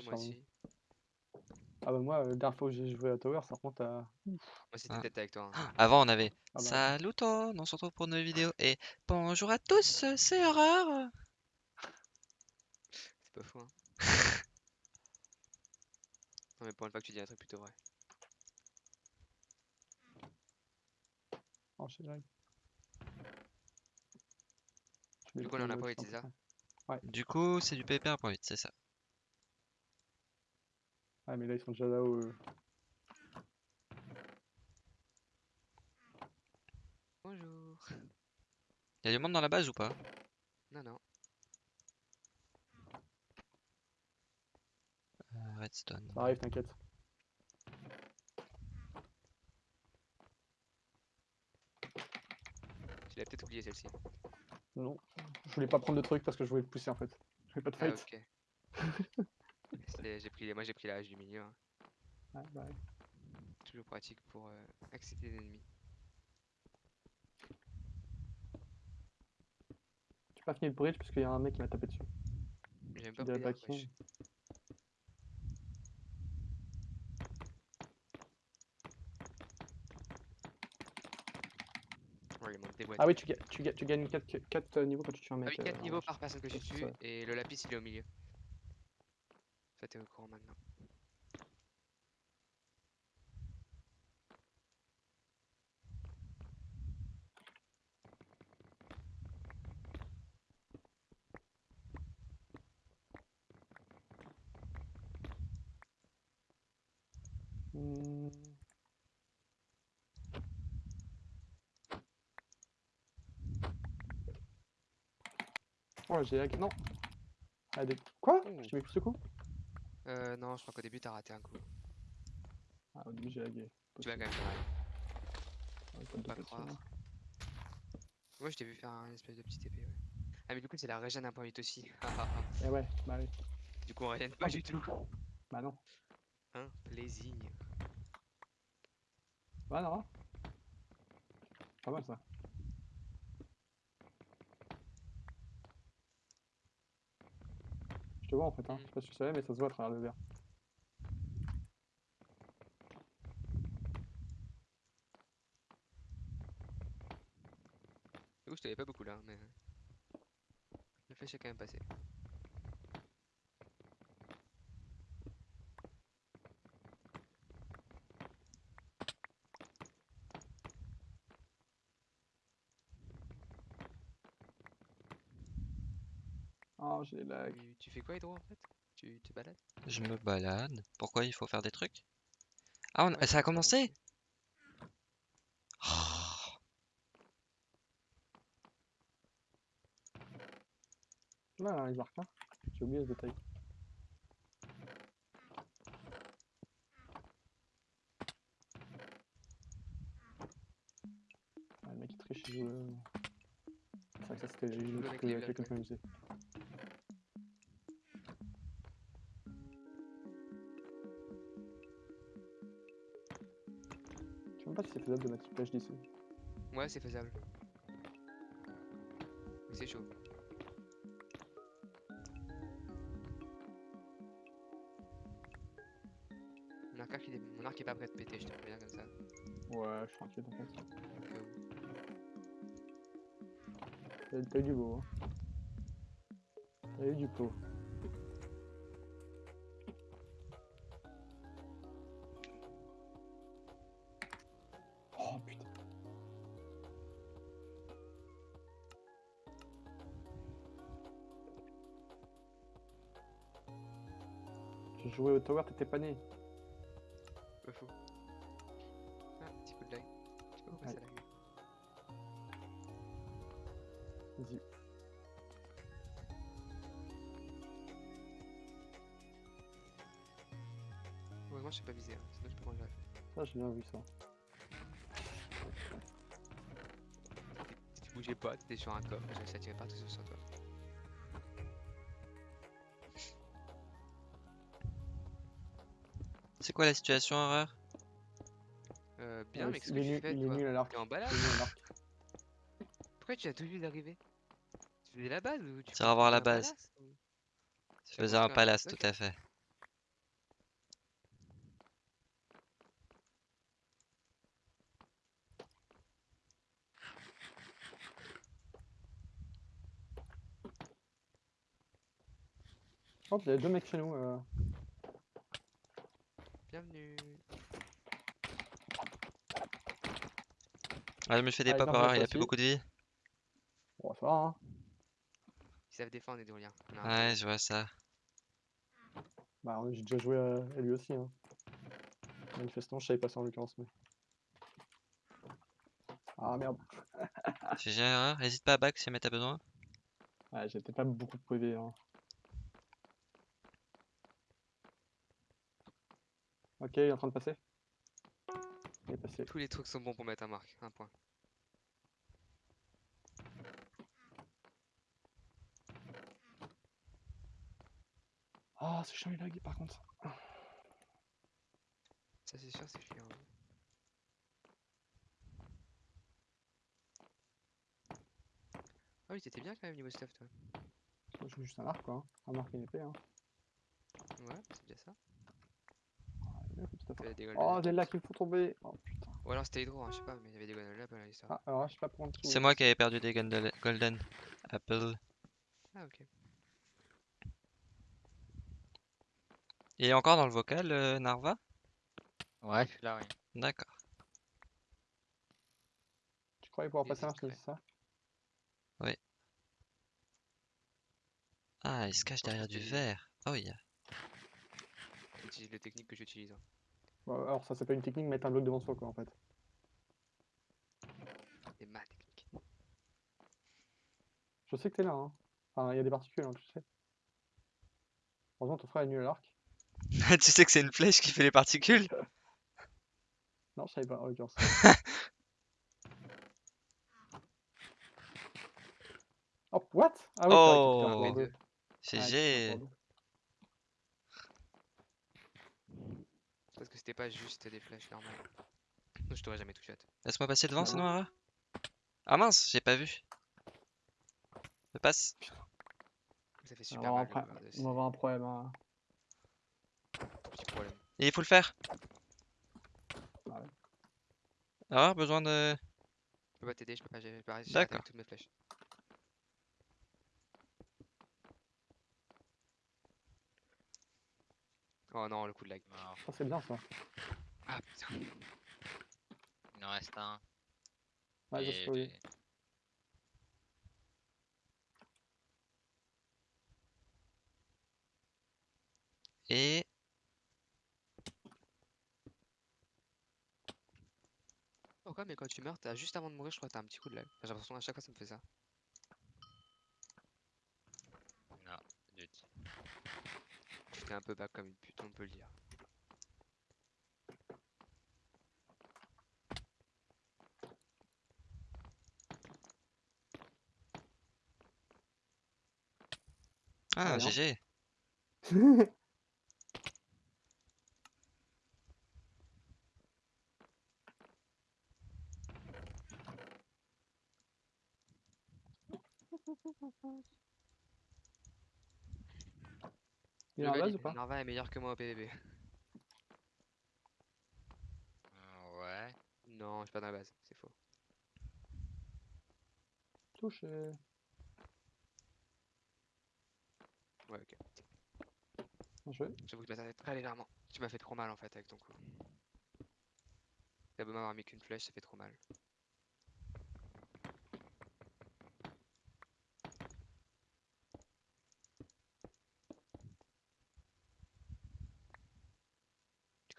Ouais, moi aussi. Ah bah moi, la dernière fois que j'ai joué à Tower, ça remonte à... Moi, c'était Ah. peut-être avec toi. hein. Avant, on avait Ah bah, Salut tout, on se retrouve pour une nouvelle vidéo et bonjour à tous, c'est Horreur. C'est pas fou, hein. non, mais pour une fois que tu dis un truc plutôt vrai. oh, pas. Je Du coup, le on en a pas qui été, est ça? Du coup, c'est du PPR pour 8, c'est ça. Ah mais là, ils sont déjà là-haut. eux. Bonjour. Y a du monde dans la base ou pas? Non, non. Euh, Redstone. Ça arrive, t'inquiète. Tu l'as peut-être oublié celle-ci. Non, je voulais pas prendre de trucs parce que je voulais te pousser en fait. Je voulais pas de Ah, fight. ok. C'était- j'ai pris, moi j'ai pris la hache du milieu. hein. Ouais, bah ouais. Toujours pratique pour euh, accéder l'ennemi. J'ai pas fini le bridge parce qu'il y a un mec qui m'a tapé dessus. J'ai même Je pas pris des boîtes. Ah oui, tu, tu, tu gagnes 4, niveaux quand tu tues un Ah mec. oui, 4 euh, niveaux en- par personne que tu tues et le lapis il est au milieu. Ça t'es au courant maintenant. Oh, j'ai lag. Non. Des... Quoi? Je t'ai mis plus de coups Euh, non, je crois qu'au début t'as raté un coup. Ah, au début, j'ai lagué. Tu vas quand même mal. Ouais, pas croire. Moi je t'ai vu faire un espèce de petit épée, ouais. Ah, mais du coup, c'est la régène 1.8 aussi. Ah, ah, ah. Eh ouais, bah oui. du coup, on régène pas du tout. Bah non. Hein, plaisir. Bah non. Pas mal ça. Te vois en fait, hein. je sais pas si tu savais, mais ça se voit à travers le verre. Du coup, je t'avais pas beaucoup là, mais. Le flèche est quand même passé. Oh, j'ai lag. Tu, tu fais quoi, Hydro, en fait? Tu te balades? Je me balade. Pourquoi il faut faire des trucs? Ah, on- Ouais, ça a commencé. Oh, Là, là, les arcs, hein. J'ai oublié ce détail. Ah, le mec il triche, il joue. euh, C'est vrai que ça c'était avec les même pas si c'est faisable de mettre une plage d'ici. Ouais, c'est faisable. C'est chaud. Mon arc, il est... Mon arc est pas prêt de péter, je te préviens comme ça. Ouais, je suis tranquille en fait. t'as eu du beau, hein. T'as eu du pot. Tower, t'étais pas né. Pas faux. Ah, petit coup de lag. Je sais pas pourquoi Ouais. ça lag. Vas-y. Heureusement, je sais pas viser, hein, sinon je peux manger la. Ça, j'ai bien vu ça. Si tu bougeais pas, t'étais sur un coffre, ça tirait partout sur toi. c'est quoi la situation, Horreur euh, bien, euh, mais qu'est-ce que tu fais, Il est nul à l'arc. En balade Pourquoi tu as tout vu d'arriver? Tu faisais la base ou tu Tire voir la base. Je faisais un palace, tout à fait. Oh, il y a deux mecs chez nous. Euh... Bienvenue. Ah, je me fais des Ah, pop Narva, horror, il a plus beaucoup de vie. Bon, ça va, hein. Ils savent défendre les un Ouais, je vois ça. Bah, j'ai déjà joué à, lui aussi. Hein. Manifestement, je savais pas ça en l'occurrence. Mais... Ah merde. GG erreur, n'hésite pas à back si jamais t'as besoin. Ouais, j'ai peut-être pas beaucoup de PV. Hein. Ok, il est en train de passer. Il est passé. Tous les trucs sont bons pour mettre un marque. Un point. Ah, c'est chiant, il lag par contre. Ça c'est sûr, c'est chiant. Ah oui, t'étais bien quand même niveau stuff toi. Je joue juste un arc quoi. hein. Un arc et une épée. Hein. Ouais, c'est bien ça. Il des Oh, des lacs me font tomber. Oh putain. Ou alors c'était hydro, hein, je sais pas, mais il y avait des golden apples à l'histoire. Ah, alors je sais pas pour qui. C'est moi qui avais perdu des golden apple. Ah ok. Il est encore dans le vocal, euh, Narva? Ouais, je suis là, oui. D'accord. Tu croyais pouvoir Il passer un c'est ça? Ah, il se cache derrière du verre. Oh, il y a... J'utilise les techniques que j'utilise. Alors, ça s'appelle une technique, mettre un bloc devant soi quoi en fait. C'est ma technique. Je sais que t'es là. Hein. Enfin, il y a des particules, hein, tu sais. Heureusement, ton frère est nul à l'arc. tu sais que c'est une flèche qui fait les particules? Non, je savais pas en l'occurrence. oh, what? Ah oui, Oh. c'est fait un GG pour deux. Ah, il fait un pour deux. Parce que c'était pas juste des flèches normales. Je t'aurais jamais touché à toi. Laisse-moi passer devant, Non. sinon, Ara. Ah mince, j'ai pas vu. Je passe. Ça fait On va super avoir un mal. de on va avoir un problème. Hein. Et il faut le faire. Ouais. Alors, besoin de... Je peux pas t'aider, je peux pas, j'ai pas réussi à D'accord. avec toutes mes flèches. Oh non, le coup de lag. Mort. Ça, c'est bien ça. Ah putain. Il en reste un. Ouais, je et oui. j'ai- Et... Pourquoi mais quand tu meurs, t'as juste avant de mourir, je crois que t'as un petit coup de lag. J'ai l'impression à chaque fois ça me fait ça. Non, du tout. T'es un peu back comme une pute, on peut le dire. Ah. GG. Il est en base ou pas? Narva est meilleur que moi au PVP. Euh, Ouais. Non, je suis pas dans la base, c'est faux. Touche. et- Ouais, ok. Joué. J'avoue que je m'attendais très légèrement. Tu m'as fait trop mal en fait avec ton coup. T'as beau m'avoir mis qu'une flèche, ça fait trop mal.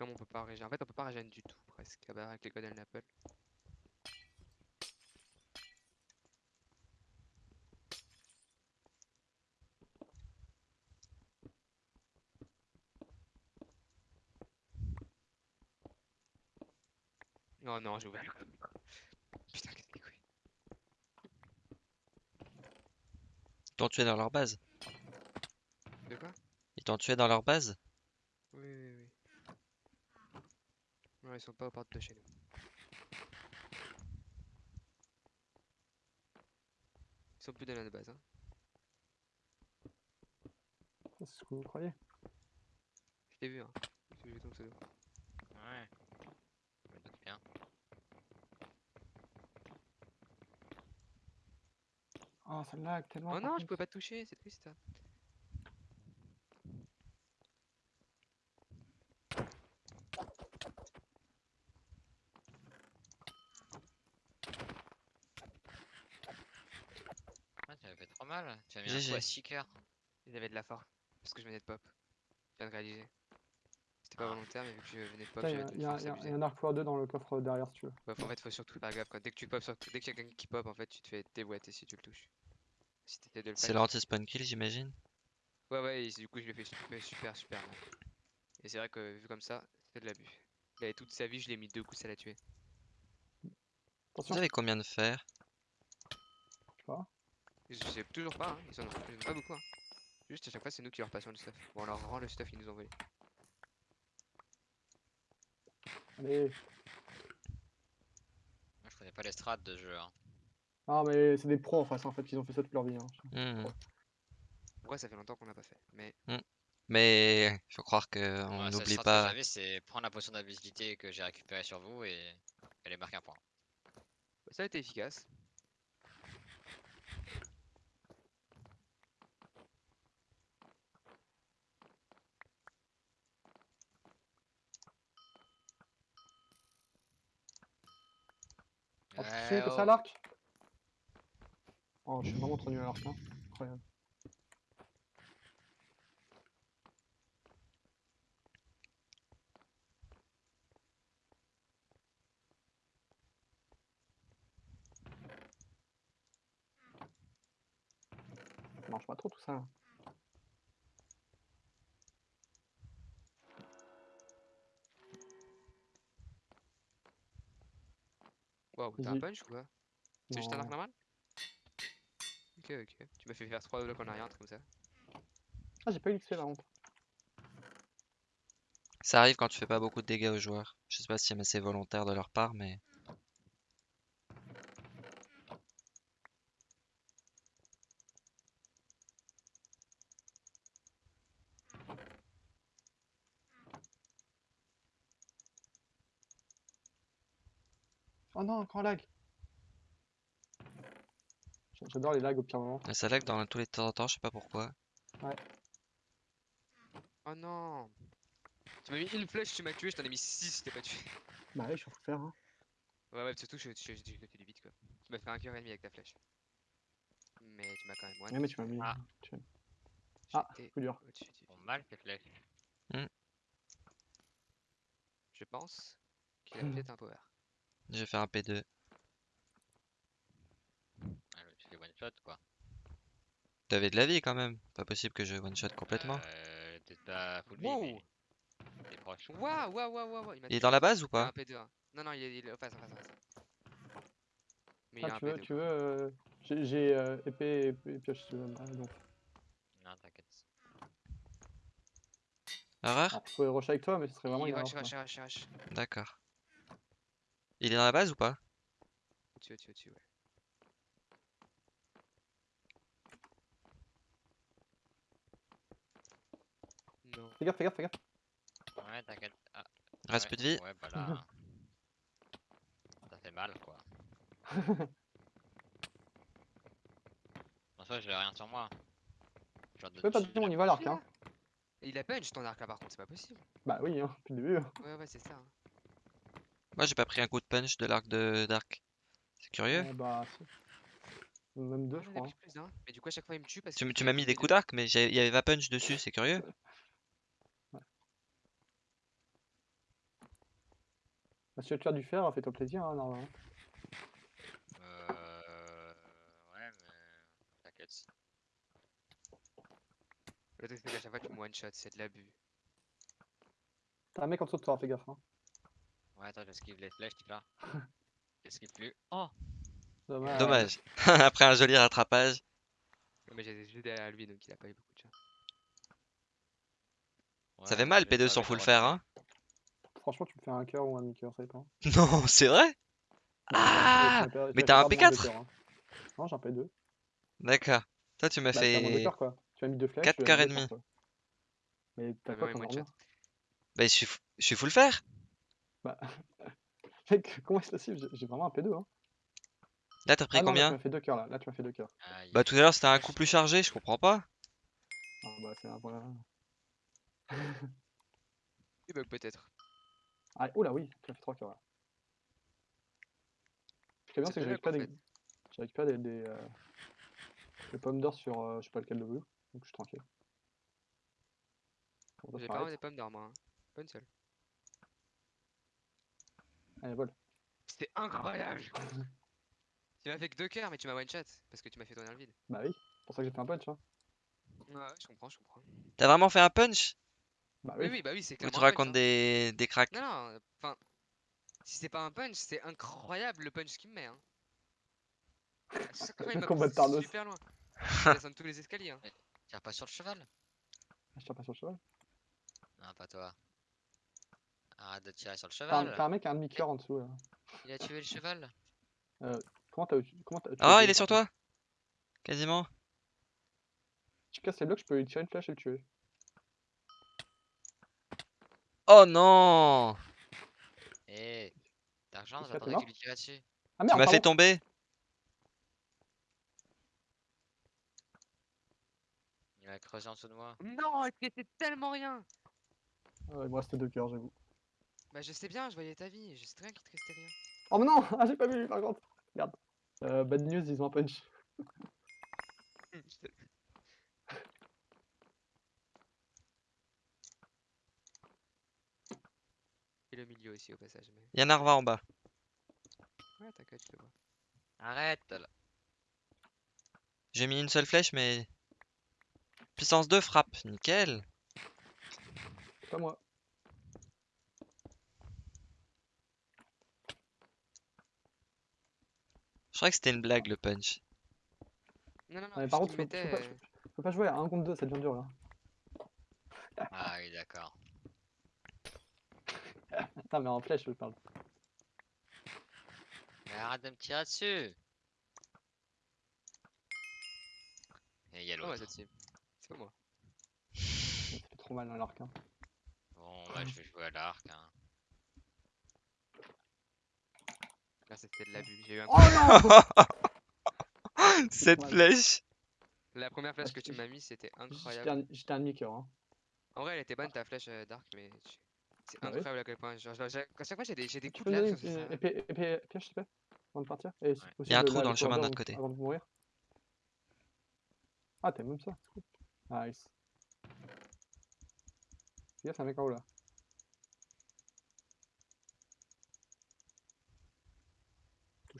Comme on peut pas. En fait, on peut pas régénérer du tout presque. Avec les Golden Apple. Oh non, j'ai ouvert le code. Putain, qu'est-ce que Ils t'ont tué dans leur base. De quoi? Ils t'ont tué dans leur base Oui, oui, oui. Non, ils sont pas aux portes de chez nous. Ils sont plus dans la base, hein. C'est ce que vous croyez Je t'ai vu, hein. J'ai vu ton pseudo. Ouais. Je me doute bien. Oh, ça lag tellement. Oh non, je pouvais pas te toucher, c'est triste. ça. Mal. Tu as mis un GG. coup à 6 cœurs. Il y avait de la force. Parce que je venais de pop. Je viens de réaliser. C'était pas Ah. volontaire, mais vu que je venais de pop, a- de il y a- y y un arc x 2 dans le coffre derrière si tu veux. En fait, faut surtout faire gaffe quoi. Dès que tu pop. Dès qu'il y a quelqu'un qui pop, en fait, tu te fais déboîter si tu le touches. Si de le C'est l'anti-spawn kill, j'imagine. Ouais, ouais, et du coup, je l'ai fait super, super, super mal. Et c'est vrai que vu comme ça, c'est de l'abus. Il avait toute sa vie, je l'ai mis deux coups, ça l'a tué. Attention, Vous avez combien de fer. Je sais toujours pas, hein. ils en ont, ils en ont pas beaucoup. Hein. Juste à chaque fois, c'est nous qui leur passions le stuff. Bon, on leur rend le stuff qu'ils nous ont volé. Allez. Moi, je connais pas les strats de ce jeu. Hein. Ah, mais c'est des pros en face, en fait, ils ont fait ça toute leur vie. hein. Mhm. Pourquoi ça fait longtemps qu'on l'a pas fait Mais Mais il faut croire qu'on Ouais, n'oublie pas. j'avais, c'est prendre la potion d'invisibilité que j'ai récupérée sur vous et aller marquer un point. ça a été efficace. Oh, Ouais, c'est que ça à oh. l'arc Oh, je suis vraiment trop nul à l'arc, hein. Incroyable. Ça marche pas trop tout ça. T'as un punch ou quoi C'est juste un arc normal Ok, ok. Tu m'as fait faire 3 blocs en arrière, un truc comme ça. Ah, j'ai pas eu l'XP la honte. Ça arrive quand tu fais pas beaucoup de dégâts aux joueurs. Je sais pas si c'est volontaire de leur part, mais Lag J'a- J'adore les lags au pire moment. ça lag dans tous les temps en temps, je sais pas pourquoi. Oh non Tu m'as mis une flèche, tu m'as tué, je t'en ai mis 6, je t'ai pas tué. Bah oui, je suis en train de faire. Hein. Ouais, ouais, surtout, je, je, je, je, je du vite quoi. Tu m'as fait un cœur et demi avec ta flèche. Mais tu m'as quand même one. Ouais, mais tu m'as mis. Ah. tu Ah, coup dur. Bon, mal tes flèches. Je pense qu'il a peut-être un power. Je vais faire un P2. Ah, tu fais one shot quoi. T'avais de la vie quand même. Pas possible que je one shot complètement. Euh, Peut-être pas full vie, Wow. mais t'es proche. Waouh, waouh, waouh, waouh, il m'a Il est dans la base ou a un pas P2. hein. Non, non, il est, il est en face, en face, en face. Mais il a Ah, un tu veux, P2. tu veux. euh, J'ai j'ai, euh, épée et et pioche si tu veux. Ah, donc. Non, t'inquiète. Erreur Alors, je pourrais rush avec toi, mais ce serait vraiment Il une rush, erreur, rush, rush, rush. D'accord. Il est dans la base ou pas? Au-dessus, au-dessus, au-dessus, ouais. Non. Fais gaffe, fais gaffe, fais gaffe. Ouais, t'inquiète. Ah, Reste ouais, plus de vie? Ouais, bah là. ça fait mal quoi. En soi, j'ai rien sur moi. Genre de Tu peux pas dire on y va l'arc, hein. Il a punch ton arc là par contre, c'est pas possible. Bah oui, hein, depuis le début. hein. Ouais, ouais, c'est ça. hein. Moi j'ai pas pris un coup de punch de l'arc de Dark. C'est curieux. Ah, bah. Même deux, je crois. hein. plus. Mais du coup, à chaque fois, il me tue parce Tu, qu'il tu m'as mis des coups d'arc, mais il y avait pas punch dessus, c'est curieux. Bah, si tu as du fer, fais-toi plaisir, hein, normalement. Euh. Ouais, mais. T'inquiète. Le truc, c'est qu'à chaque fois, tu me one shot, c'est de l'abus. T'as un mec en dessous de toi, fais gaffe. Hein. Ouais, attends, j'esquive les flèches, tu là. J'esquive plus. Oh Dommage. Dommage. Après un joli rattrapage. Mais j'étais juste derrière lui, donc il a pas eu beaucoup de chance. Ça fait mal j'ai P2 pas sans le full fer, faire. hein. Franchement, tu me fais un cœur ou un demi-cœur, ça dépend. Non, c'est vrai? Ah tu mais t'as un perdre moins de P4? cœurs, hein. Non, j'ai un P2. D'accord. Toi tu m'as Bah, fait cœurs, quoi. Tu m'as mis deux flèches. quatre tu as cœurs mis et demi. Mais t'as quoi comme Bah je suis, je suis full fer. Bah, mec, comment est-ce possible J'ai- vraiment un P2, hein. Là t'as pris Ah non, là, tu combien m'as fait deux cœurs, là. Là, tu m'as fait deux cœurs. Aïe. Bah tout à l'heure c'était un coup plus chargé, je comprends pas. Ah, bah, c'est un. Il bug peut-être. Ah, oula, oui, tu m'as fait trois cœurs, là. Ce qui est bien, C'est que j'ai récupéré des... J'ai récupéré des... des, euh, J'ai pomme d'or sur euh, je sais pas lequel de vous, donc je suis tranquille. J'ai pas des pommes d'or, moi. hein. Pas une seule. Allez, vol. C'était incroyable Tu m'as fait que deux cœurs, mais tu m'as one shot parce que tu m'as fait tourner le vide. Bah oui, c'est pour ça que j'ai fait un punch. Hein. Ouais, ouais, je comprends, je comprends. T'as vraiment fait un punch? Bah Oui, oui. oui, bah oui, c'est Ou clairement. tu un punch, racontes hein. des, des cracks? Non, non, enfin. Si c'est pas un punch, c'est incroyable le punch qu'il me met. Hein. À chaque fois, il m'a poussé super loin. Descends tous les escaliers. Hein. Tire pas sur le cheval. Ah, Je tire pas sur le cheval. Non, pas toi. Arrête de tirer sur le T'as un, cheval. t'as un mec, un demi-cœur en dessous là. Il a tué le cheval. Comment t'as eu- comment t'as tu Ah, il est sur toi Quasiment. Tu casses les blocs, je peux lui tirer une flèche et le tuer. Oh non Eh, d'argent, que t'es j'attendais que tu lui tires dessus. Ah Tu merde, m'as fait tomber Il va creuser en dessous de moi. Non, il te restait tellement rien? Ouais, il me reste deux cœurs, j'avoue. Bah, je sais bien, je voyais ta vie. Je sais très bien qu'il te restait rien. Oh mais non Ah j'ai pas vu par contre Merde. Euh, bad news, ils ont un punch. Et le milieu aussi, au passage. Mais... Il y a un en bas. Ouais, t'inquiète, je le vois. Arrête là. J'ai mis une seule flèche, mais... Puissance 2, frappe. Nickel. Pas moi. Je croyais que c'était une blague, le punch. Non, non, non, Ah, mais vu par contre, qu'il faut, me faut pas, faut pas jouer à 1 contre 2, ça devient dur là. Ah oui, d'accord. Attends, mais en flèche, je parle. Mais arrête de me tirer dessus. Et il y a C'est pas moi, l'autre. C'est pas moi. Ça fait trop mal dans l'arc. Hein. Bon, bah je vais jouer à l'arc. Hein. Là, c'était de l'abus. J'ai eu un Oh non Cette flèche La première flèche Ah, que tu m'as mis, c'était incroyable. j'étais un demi-cœur. Hein. En vrai, elle était bonne ta flèche euh, Dark, mais tu- c'est oui. incroyable à quel point. Genre, genre, j'ai- à chaque fois, j'ai des, j'ai des coups de lave une épée, épée, épée, s'il te plaît Avant de partir Et si Ouais. possible, Il y a un trou dans le chemin de notre côté. Avant de mourir. Ah, t'as même ça c'est cool. Nice. Fais gaffe, c'est un mec en haut là.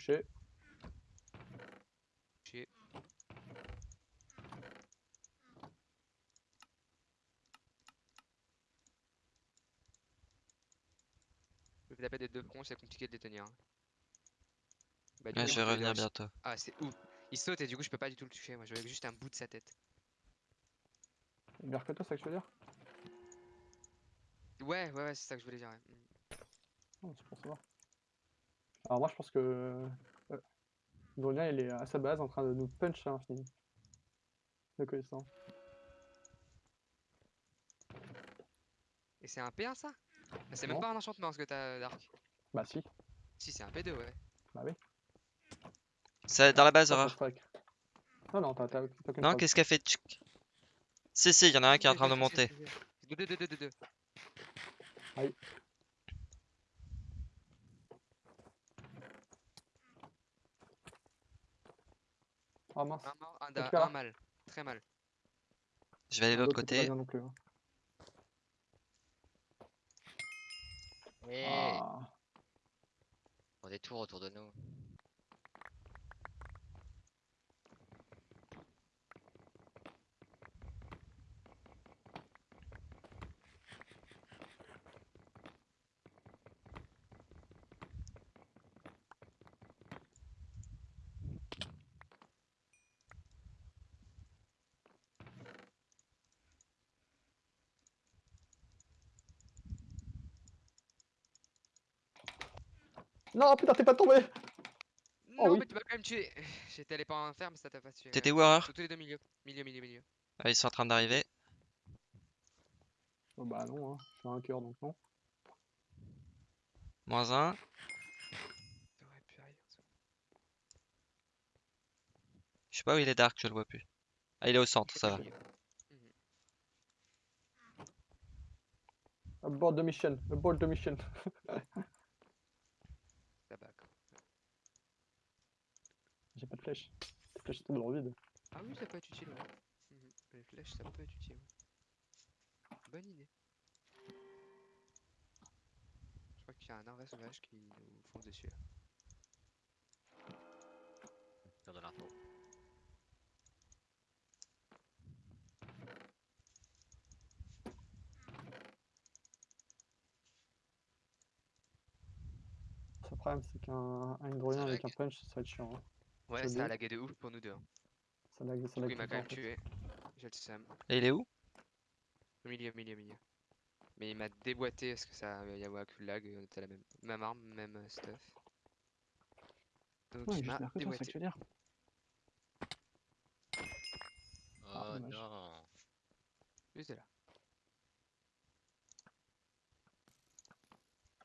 Touché. Chier. Je vais taper des deux fronts, c'est compliqué de les tenir. hein. Bah, du Ouais, coup, je vais il revenir bientôt. Ah, c'est ouf. Il saute et du coup, je peux pas du tout le toucher. Moi, je vois juste un bout de sa tête. Vers que toi, c'est ça que je veux dire? Ouais, ouais, ouais, c'est ça que je voulais dire. ouais. Non, c'est pour savoir. Alors moi je pense que euh, Grogna il est à sa base en train de nous punch à l'infini. Le connaissant. Et c'est un P1 ça? Ah, C'est même pas un enchantement ce que t'as, Dark. Bah si, Si, c'est un P2, ouais. bah oui. C'est dans la base, horreur. Non, non, t'as aucune Non, qu'est-ce qu'a fait tchic Si, si, il y en a un qui est en train de monter. Deux, deux, deux, deux, deux, deux. Ah mince. Un mort, un, da- Récupère-la. un mal. Très mal. Je vais aller de l'autre côté. bien non plus. hein. Eh, Ah. on des tours autour de nous. Non, putain, t'es pas tombé Oh non, oui. mais tu m'as quand même tué. J'étais allé pas en enfer, mais ça t'a pas tué. T'étais où, horreur tous les deux milieux. Milieu, milieu, milieu. Ah, Ils sont en train d'arriver. Oh, Bah non, hein. je suis un cœur donc non. Moins un. T'aurais pu arriver. en dessous. Je sais pas où il est Dark, je le vois plus. Ah, il est au centre, ça va. Mhm. Abort de mission, abort de mission. Ça bat, quoi. J'ai pas de flèche. Les flèches étaient dans le vide. Ah, oui, ça peut être utile, ouais. Mhm. Les flèches, ça peut être utile. ouais. Bonne idée. Je crois qu'il y a un arbre sauvage qui nous fonce dessus. là. Faire de l'info. Le problème, c'est qu'un un avec un punch, ça va être chiant. hein. Ouais, ça a lagué de ouf pour nous deux. hein. Ça lag, ça lag il m'a quand même tué. J'ai le seum. Et il est où? Au milieu, au milieu, au milieu. Mais il m'a déboîté parce que ça y avoir que le lag, on était à la même, même arme, même euh, stuff. Donc Ouais, il m'a déboîté. dire. Ah, Oh dommage. non. Juste là.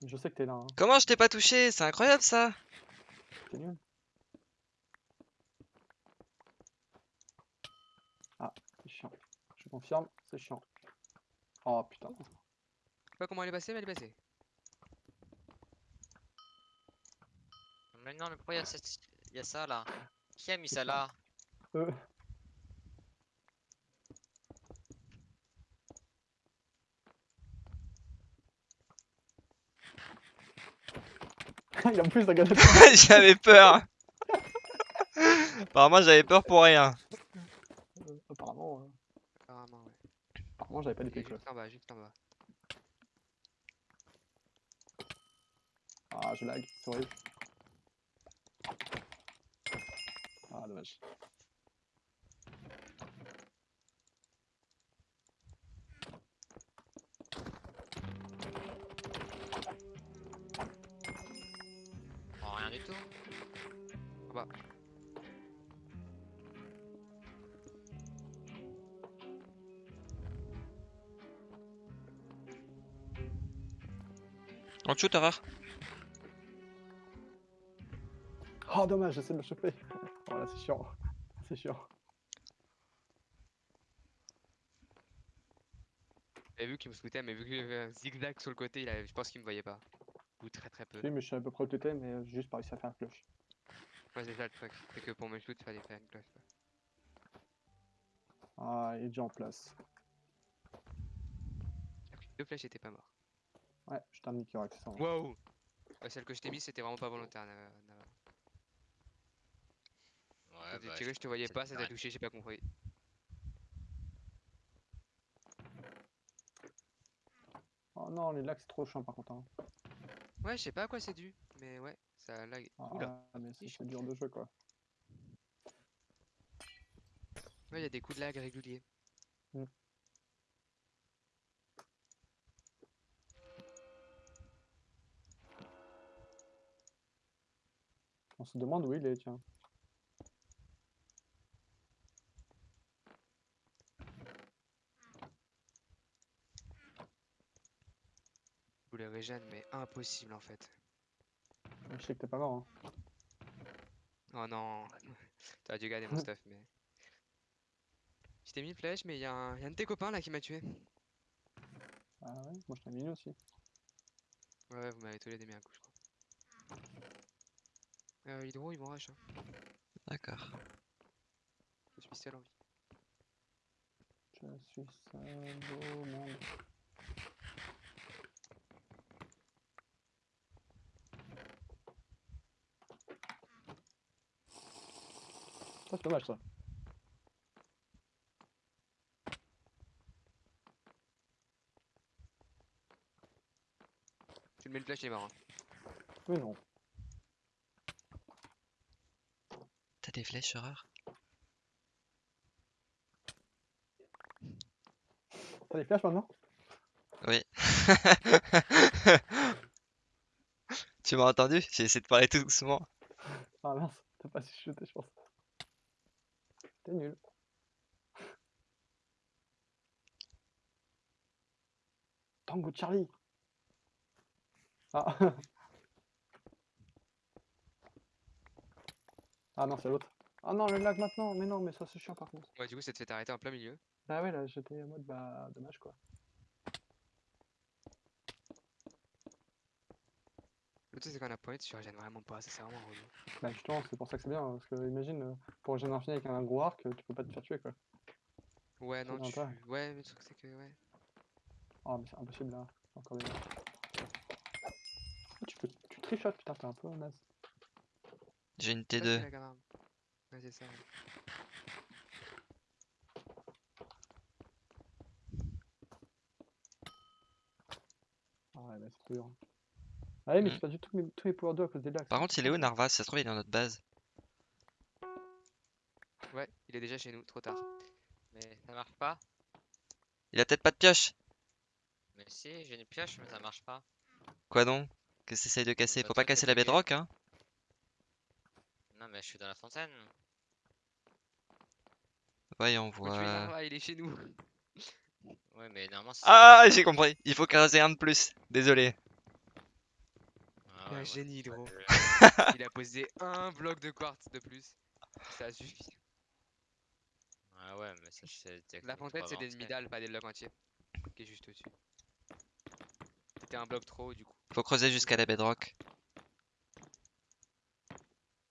Je sais que t'es là, hein. Comment je t'ai pas touché? C'est incroyable ça t'es nul. Ah, c'est chiant. Je confirme, c'est chiant. Oh putain. Je sais pas comment elle est passée, mais elle est passée. Non, mais pourquoi il y a, cette... il y a ça là Qui a mis ça là? Euh. Il a plus. J'avais peur Apparemment j'avais peur pour rien. Euh, apparemment, euh, Apparemment, ouais. Apparemment j'avais pas d'épée juste en bas, juste en bas. Ah, je lag, c'est horrible. Ah, dommage. Oh, rien du tout. En bas. On te shoot, erreur. Oh, dommage, j'essaie de le choper. Oh là, c'est chiant. C'est chiant. J'avais vu qu'il me scoutait, mais vu qu'il y avait un zigzag sur le côté, il avait- je pense qu'il me voyait pas. Ou très très peu. Oui, mais je sais à peu près où t'étais, mais euh, j'ai juste pas réussi à faire un cloche. Ouais, c'est ça le truc. C'est que pour me shoot, fallait faire une cloche. Ah, il est déjà en place. Deux flèches, j'étais pas mort. Ouais, je t'ai ça. hein. Wow Ouais, Celle que je t'ai mise, c'était vraiment pas volontaire. Nava- Nava. Ouais, bah, tiré, je te voyais pas, ça t'a touché, j'ai pas compris. Oh non, les lags, c'est trop chiant par contre. hein. Ouais, je sais pas à quoi c'est dû, mais ouais, ça lag. Oula Ah, mais c'est Ish. c'est dur de jeu quoi. Ouais, il y a des coups de lag réguliers. On se demande où il est, tiens. Je voulais régène, mais impossible en fait. Je sais que t'es pas mort. Hein. Oh non T'aurais dû garder mon stuff, mais... Je t'ai mis une flèche, mais il y, a un y a un de tes copains là qui m'a tué. Ah ouais, moi je t'ai mis une aussi. Ouais, ouais, vous m'avez tous les deux mis un coup, je crois. Euh, Hydro, ils vont rush. Hein. D'accord. Je suis seul en vie. Je suis seul au monde. Ça c'est dommage ça. Tu le mets une flèche, il est mort. hein. Mais non. Des flèches, erreur T'as des flashs maintenant? Oui. tu m'as entendu? J'ai essayé de parler tout doucement. Ah mince, t'as pas su chuter je pense. T'es nul. Tango Charlie Ah Ah non, c'est l'autre. Ah non, le lag maintenant Mais non, mais ça c'est chiant par contre. Ouais, du coup, ça te fait t'arrêter en plein milieu. Bah ouais, là j'étais en mode bah dommage quoi. L'autre, truc, c'est qu'on a point, tu régènes vraiment pas, ça c'est vraiment relou. Bah justement, c'est pour ça que c'est bien, parce que imagine, euh, pour régénérer infini avec un gros arc, euh, tu peux pas te faire tuer quoi. Ouais, non, tu. pas. Ouais, mais le truc, c'est que, ouais. Oh mais c'est impossible là, encore des... Ah, tu peux... Tu trichotes, putain, t'es un peu naze. J'ai une Ça, c'est T2. la grande arme. Ouais, c'est ça. ouais. Ah ouais, mais c'est trop dur. Ah ouais, mais j'ai perdu tous mes, tous mes pouvoirs d'eau à cause des lags. Par contre, il est où Narvas Ça se trouve, il est dans notre base. Ouais, il est déjà chez nous, trop tard. Mais ça marche pas. Il a peut-être pas de pioche. Mais si, j'ai une pioche, mais ça marche pas. Quoi donc? Qu'est-ce que t'essayes de casser? Faut pas casser la bedrock, hein? Non, mais je suis dans la fontaine. Voyons Faut tuer voir. Narva, il est chez nous. Ouais, mais normalement, c'est. Ah, j'ai compris. Il faut creuser un de plus. Désolé. Ah Un ouais, génie, gros. Il a posé un bloc de quartz de plus. Ça suffit. Ah ouais, mais ça c'est. La fontaine, c'est des demi-dalles, pas des blocs entiers. Qui est juste au-dessus. C'était un bloc trop haut, du coup. Faut creuser jusqu'à la bedrock.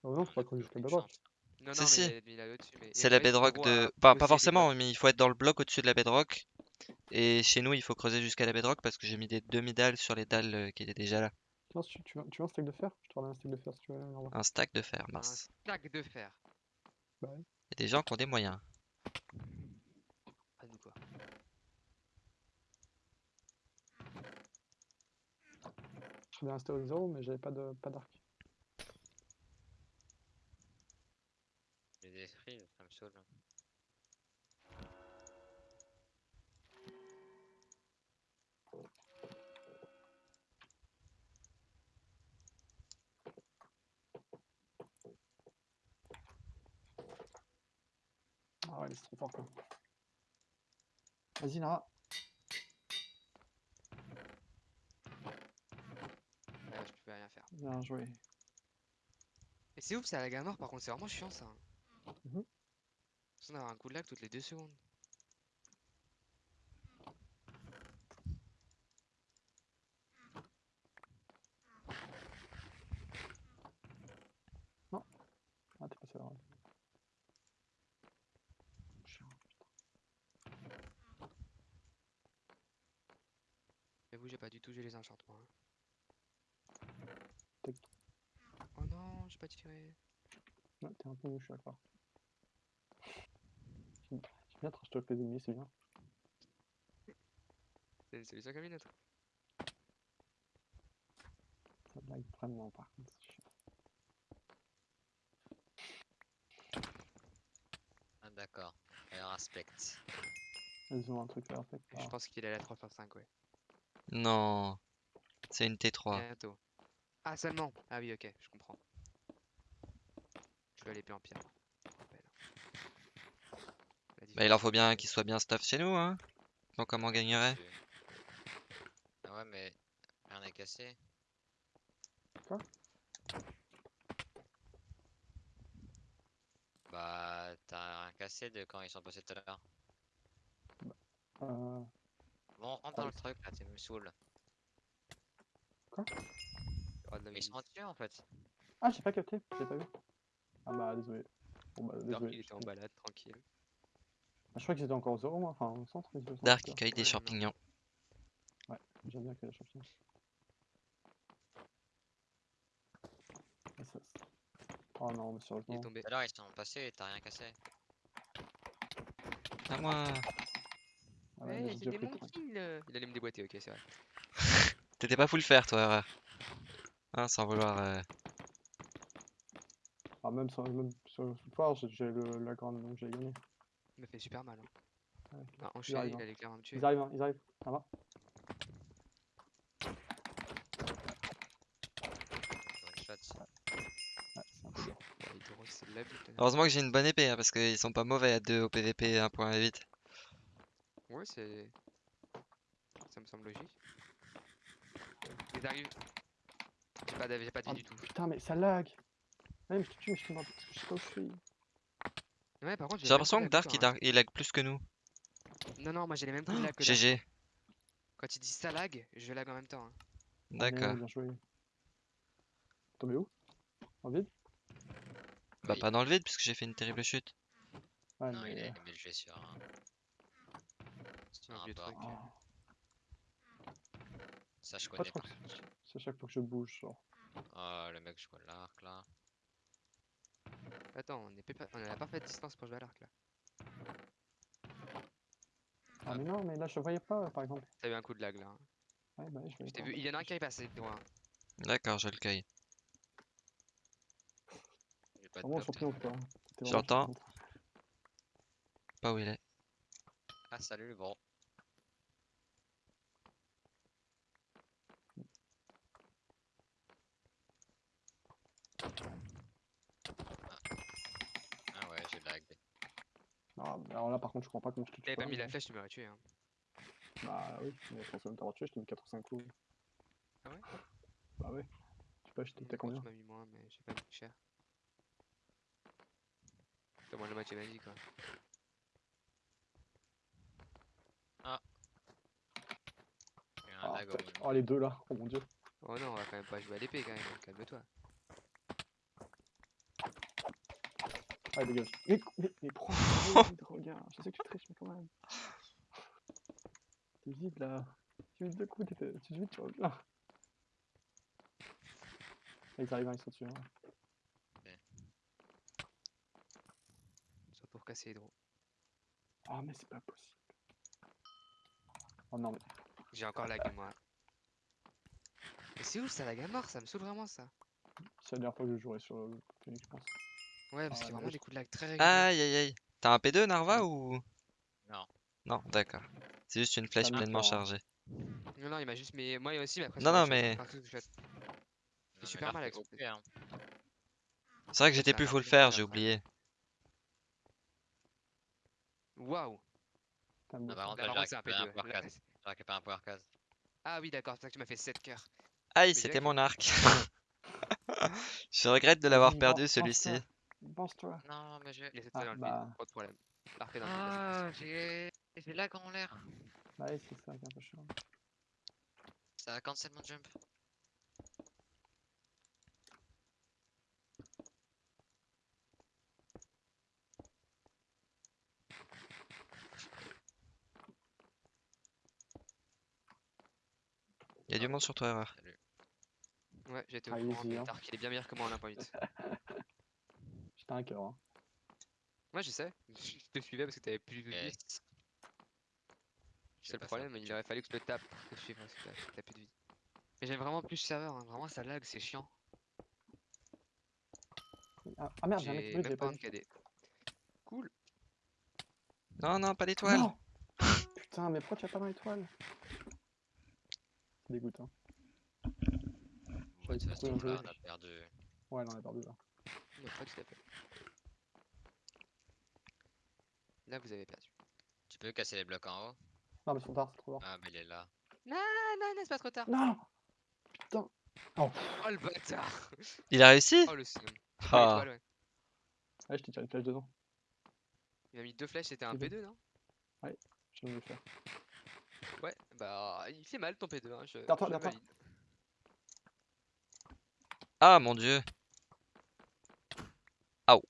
Oh non, faut pas creuser jusqu'à Aucune bedrock. Non, Si, non, si. il a mais- C'est la bedrock de. Pas, pas forcément, mais il faut être dans le bloc au-dessus de la bedrock. Et chez nous, il faut creuser jusqu'à la bedrock parce que j'ai mis des demi-dalles sur les dalles euh, qui étaient déjà là. Tiens, tu, tu, veux, tu veux un steak de fer? Je te un steak de fer si tu veux. Un stack de fer, Un mince. stack de fer. Bah ouais. Il y a des gens qui ont des moyens. Pas nous, quoi. Je bien resté au zéro, mais j'avais pas de pas Les détruits, ça me saoule. Ah ouais, c'est trop fort quoi. Vas-y Lara. Ouais, je peux rien faire. Bien joué. Et c'est ouf, ça la gamme mort, par contre, c'est vraiment chiant ça. Sans avoir un coup de lag toutes les deux secondes. Ah, t'es passé là. ouais. J'avoue, j'ai pas du tout joué les enchantements. hein. Oh non, j'ai pas tiré. Ouais, t'es un peu mou, je suis trash talk les ennemis, c'est bien. C'est une solution comme une autre. Ça lag vraiment par contre. Ah d'accord. Alors aspect. Ils ont un truc à faire. Je pense qu'il est à la 3 sur 5, ouais. Non. C'est une T3. Bientôt. Ah, seulement Ah oui, ok, je comprends. Je vais aller plus en pire. je me rappelle. La Bah, il en faut bien qu'il soit bien stuff chez nous, hein. Donc, comment on gagnerait Ah ouais, mais rien n'est cassé. Quoi? Bah, t'as rien cassé de quand ils sont passés tout à l'heure. Euh, Bon, rentre dans le truc là, tu me saoules. Mais ils sont dessus en fait. Ah, j'ai pas capté, j'ai pas vu. Ah bah désolé. Bon bah désolé. il était en balade, tranquille. Je crois qu'ils étaient encore au zéro, moi. Enfin, au centre, Dark qui cueille des Ouais, non. champignons. l'heure. J'aime bien que les champignons. Oh non, mais Il est sérieusement. tombé. Tout à l'heure ils sont passés et t'as rien cassé. À moi. Ah ouais, c'était pris mon kill. Il allait me déboîter, ok, c'est vrai. T'étais pas full faire, toi, erreur. Hein, sans vouloir. euh, Ah, même sur, même sur le foire, j'ai j'ai le, la grande, donc j'ai gagné. Il m'a fait super mal. Hein. Ouais. Il m'a enchaîné, arrivent, il hein. allait clairement me tuer. Ils arrivent, hein, ils arrivent. Ça va il. Heureusement que j'ai une bonne épée, hein, parce qu'ils sont pas mauvais à 2 au PVP 1.8. Ouais, c'est. Ça me semble logique. Ils arrivent. J'ai pas d'avis, j'ai pas de vie Ah, du tout. Putain, mais ça lag Ouais, mais je te tue, mais je je sais pas où je suis. Ouais, par contre, J'ai l'impression que Dark il, dar- il lag plus que nous. Non, non, moi j'ai les mêmes coups de lag que Dark. GG. Quand il dit ça lag, je lag en même temps. hein. Ah, mais D'accord. bien joué. Tombé où? En vide? Bah Oui. pas dans le vide puisque j'ai fait une terrible chute. Ouais, Non, il mais. a mis le jet sur un. Sur Un un vieux bord. truc. Ça, je connais pas. c'est à chaque fois que je bouge. Genre. Oh, le mec joue à l'arc là. Attends, on est, pas- on est à la parfaite distance pour jouer à l'arc là. Ah, mais non, mais là, je voyais pas, par exemple. T'as eu un coup de lag là. hein. Ouais, bah, je voyais Je t'ai pas. vu, il y en a un qui est passé droit. D'accord, je le cueille. J'ai pas de Vraiment pop. surpris ou pas hein. T'es Je vraiment l'entends. surpris. Pas où il est. Ah, salut, bon. Ah ouais, j'ai lag. Ah, mais alors là, par contre, je comprends pas comment je te tue. T'avais pas mis la hein. flèche, tu m'aurais tué. Hein. Bah oui, mais je pense même t'avoir tué, je t'ai mis 4 ou 5 coups. Ah ouais? Bah ouais. Je sais pas, j'étais t'as combien Tu m'as mis moins, mais j'ai pas mis cher. Au moins le match est magique quoi. Un Ah, lag au tac. moment. oh, les deux là, oh mon dieu. Oh non, on va quand même pas jouer à l'épée quand même, calme-toi. Allez, dégage. Mais, mais, mais pourquoi regarde Je sais que tu triches, mais quand même. T'es vide là. Tu vides deux coups, t'es tu te vides, tu reviens. Ils arrivent, ils sont dessus. Hein. Soit pour casser les drôles. Oh, mais c'est pas possible. Oh non, mais. J'ai encore lag moi. Mais c'est où ça lag à mort? Ça me saoule vraiment ça. C'est la dernière fois que je jouerai sur le Phoenix, je pense. Ouais, parce Ah, qu'il y a vraiment des coups de lag très réguliers. Aïe aïe aïe. T'as un P2 Narva ou? Non. Non, d'accord. C'est juste une flèche T'as mis pleinement hein. chargée. Non, non, il m'a juste. Mais moi aussi, mais après. Non, c'est non, vrai, je- mais- enfin, tout ce que je fais- Non, super mais mal avec son hein. C'est vrai que j'étais ça plus full faire, fait j'ai oublié. Waouh Ah, par ça. contre, Là, par contre, c'est un récupéré un P2. power Là- case. J'ai récupéré un power case. Ah oui, d'accord, c'est ça que tu m'as fait 7 cœurs. Aïe, c'était mon arc. Je regrette de l'avoir perdu celui-ci. Pense-toi. Pense-toi. Non, mais j'ai. Laissez-toi Ah, dans le bah. vide, pas de problème. L'arc est dans le vide, Ah, j'ai. J'ai lag en l'air. Bah oui, c'est ça qui est un peu chiant. Ça a cancel mon jump. Il y a du monde sur toi, erreur. Ouais, j'étais au Ah, courant, hein. Il est bien meilleur que moi en 1.8. J'étais un cœur. Hein. Moi je sais, je te suivais parce que t'avais plus de vie. Yes. C'est le problème, il aurait fallu que je te tape pour te suivre parce que t'as- plus de vie. Mais j'aime vraiment plus serveur, hein. vraiment ça lag, c'est chiant. Ah, ah merde, j'ai un mec qui pas. KD. Cool. Non, non, pas d'étoile. Putain, mais pourquoi tu as pas dans l'étoile C'est dégoûtant. Ouais, on a perdu. Ouais, non, on a perdu là. Il a pas tout à fait. Là vous avez perdu. Tu peux casser les blocs en haut Non, mais c'est trop tard, c'est trop tard. Ah, mais il est là. Ah non, non, c'est pas trop tard. Non Putain Oh, Oh le bâtard Il a réussi Oh le seum. Ah. Ouais. ouais, je t'ai tiré une flèche dedans. Il m'a mis deux flèches, c'était un C'est bon. P2 non Je viens de le faire. Ouais, bah il fait mal ton P2, hein, je, Derrière toi, derrière. Ah mon dieu. Aouh.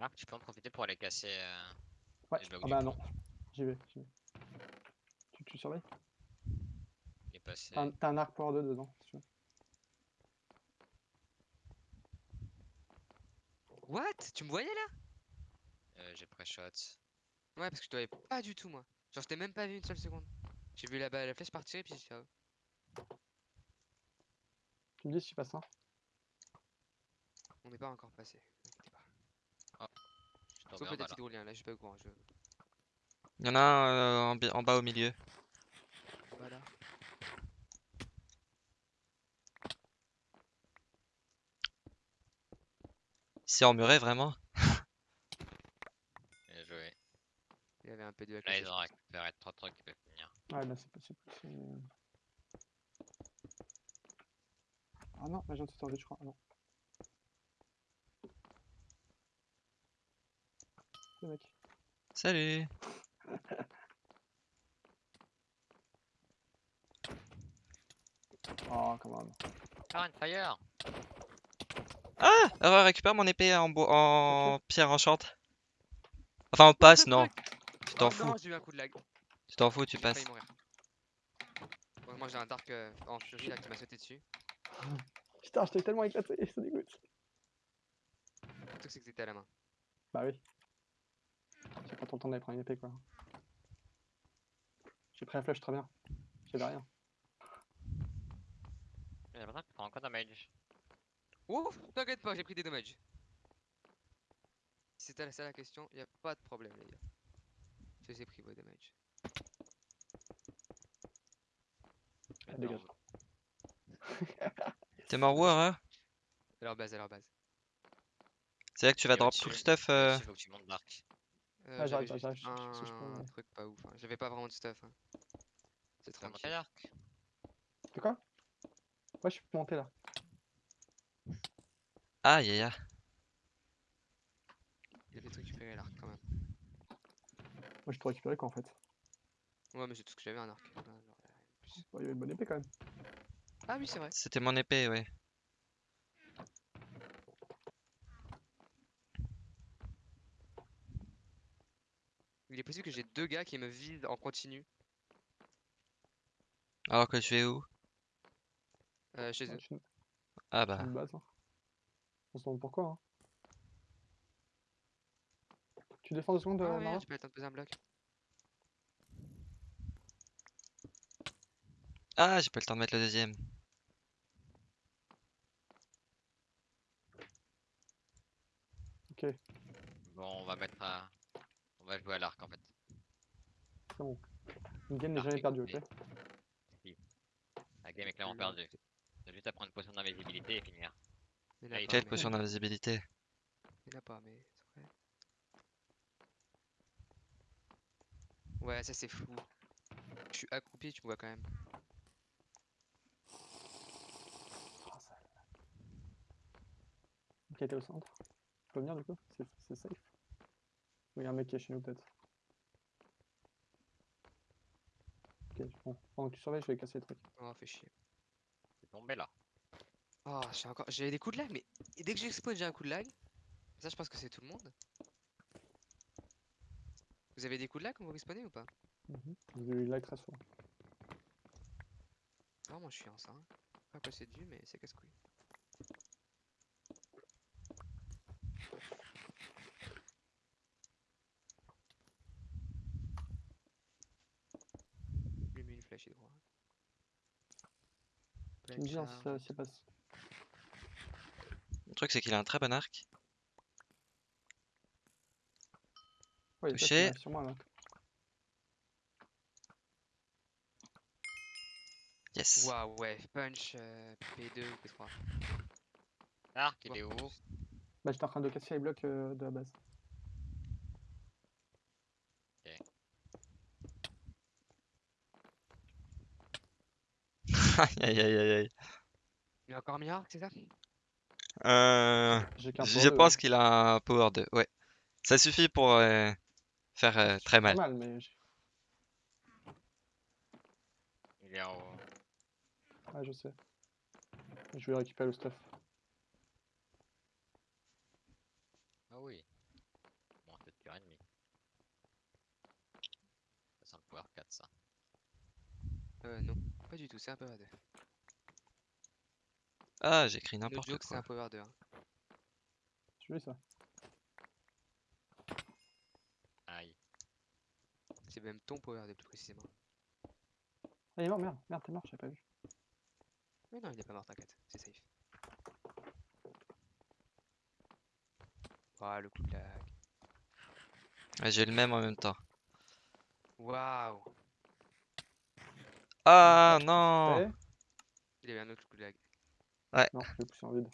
Marc, tu peux en profiter pour aller casser. euh, Ouais, ah bah non. J'y vais, j'y vais. Tu, tu surveilles? Il est passé. T'as un, arc power 2 dedans, si tu veux. What? Tu me voyais là? Euh, J'ai pré-shot. Ouais, parce que je te voyais pas du tout moi. Genre je t'ai même pas vu une seule seconde. J'ai vu la, balle- la flèche partir et puis j'ai fait, ah, Tu me dis si je passe un on n'est pas encore passé. vous inquiétez pas. Je suis tombé Sauf en le bas petit là. drôlien, là je suis pas au courant. Je... Il y en a un euh, en, en bas au milieu. Voilà. C'est emmuré vraiment? Bien joué. Il y avait un P2 avec Là, la ils ont récupéré 3 trucs qui peuvent finir. Ouais, là c'est possible. c'est- Ah non, là j'ai un tuteur je crois. Ah non. Salut. Oh, come on. Fire Ah euh, Récupère mon épée en, en pierre enchante. Enfin, on passe, non. Tu t'en Oh fous. non, j'ai eu un coup de lag. Tu t'en fous, tu passes. mourir. Heureusement, j'ai un dark euh, en furie là qui m'a sauté dessus. Putain, je t'ai tellement éclaté, ça dégoûte. Surtout que c'est que c'était à la main. Bah oui. J'ai pas trop le temps d'aller prendre une épée, quoi. J'ai pris la flèche très bien. J'avais rien. J'ai l'impression que tu prends encore damage. Ouf, t'inquiète pas, j'ai pris des dommages. Si c'était ça la question, y a pas de problème les gars. Je les ai pris vos dommages. Ah, dégage. T'es mort où, Aurore À leur base, à leur base. C'est là que tu vas Et drop au-dessus- tout le stuff euh, Il faut que tu montes Dark. Euh, Ah, j'avais j'arrive, j'arrive, je peux, un ouais. truc pas ouf. hein. J'avais pas vraiment de stuff. hein. C'est monter tranquille. Dark De quoi? Ouais, je suis monté là. Aïe aïe aïe. Il y avait récupérés l'arc quand même. Moi, j'ai tout récupéré, quoi, en fait. Ouais, mais j'ai tout ce que j'avais un arc. Bon, il y avait une bonne épée, quand même. Ah oui, c'est vrai. C'était mon épée, ouais. Il est possible que j'ai deux gars qui me visent en continu Alors que tu es où? Euh, chez Ouais, eux. je Ah je bah. une base. hein. On se demande pourquoi, hein. Tu défends deux secondes, Ah euh, pas eu le temps de poser un bloc. Ah, j'ai pas le temps de mettre le deuxième. Ok, Bon, on va mettre à... On va jouer à l'arc en fait. c'est bon. Une game n'est jamais perdue, ok mais- La game est clairement perdue. T'as juste à prendre une potion d'invisibilité et finir. Il y en a Allez, pas, Quelle mais- potion d'invisibilité Il a pas, mais c'est vrai. Ouais, ça c'est fou. Je suis accroupi, tu me vois quand même. Ok, t'es au centre. Tu peux venir, du coup? C'est safe? Il y a un mec qui est chez nous, peut-être. Ok, bon. Pendant que tu surveilles, je vais casser les trucs. Oh, fait chier. C'est tombé là. Oh, j'ai encore. J'ai des coups de lag, mais et dès que j'explose, j'ai un coup de lag. Ça, je pense que c'est tout le monde. Vous avez des coups de lag quand vous respawnez ou pas? Mhm. J'ai eu lag très souvent. Vraiment chiant ça. Hein. Pas quoi c'est dû, mais c'est casse-couille. Lui met une flèche et droit. Ça, ça passe. Le truc, c'est qu'il a un très bon arc. Ouais, Touché. sur moi, là. Yes. Waouh, ouais, punch euh, P2 ou P3. Arc, il est où Bah, j'étais en train de casser les blocs euh, de la base. Aïe aïe aïe aïe aïe. Il a encore mis arc, c'est ça? Euh, J'ai qu'un je power, pense qu'il a un power 2, ouais. Ça suffit pour euh, faire euh, c'est très mal. mal, mais j'ai- Il est en haut. ouais, je sais. Je vais récupérer le stuff. Ah oui. Bon, c'est tueur ennemi. Ça sent le pouvoir 4 ça. Euh, non, pas du tout, c'est un power 2. Ah, j'ai écrit No n'importe joke, c'est quoi. un power 2. hein. Tu veux ça? Aïe. C'est même ton power 2 plus précisément. Ah, il est mort, merde, merde, t'es mort, j'avais pas vu. Mais non, il est pas mort, t'inquiète, c'est safe. Waouh, le coup de lag. Ouais, j'ai le même en même temps. Waouh, Ah non il avait un autre coup de lag. Non, je l'ai poussé en vide.